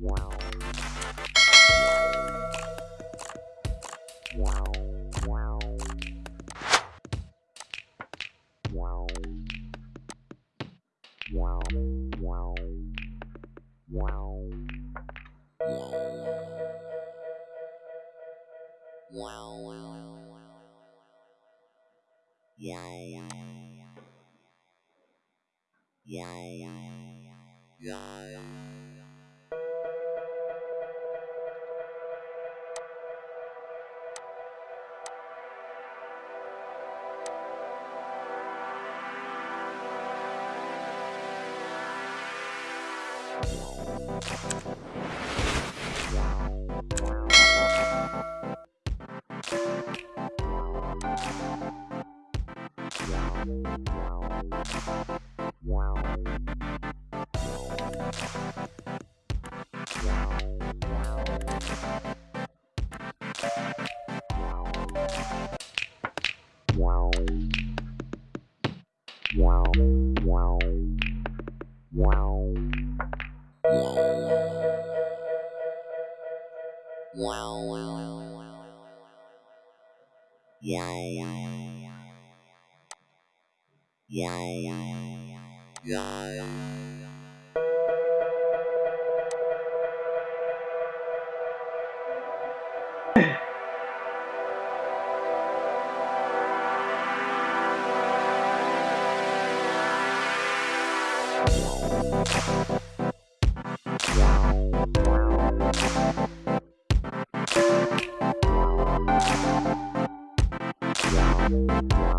Yeah, yeah, yeah, yeah, yeah. Wow. Yeah. you